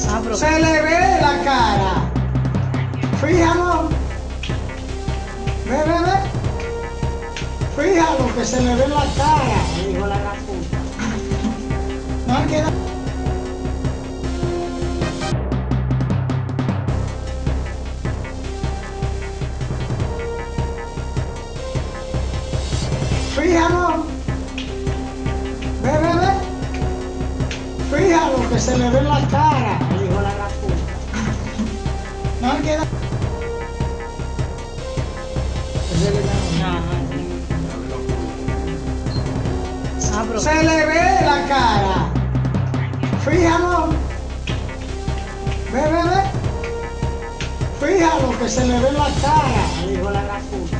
Se le ve la cara. Fíjalo. Ve, ve, ve. Fíjalo que se le ve la cara, dijo la. No hay que dar- Fíjalo. Ve, ve, ve. Fíjalo que se le ve la cara, Ah, pero- Se le ve la cara. Fíjalo. Ve, ve, ve. Fíjalo que se le ve la cara, dijo la puta.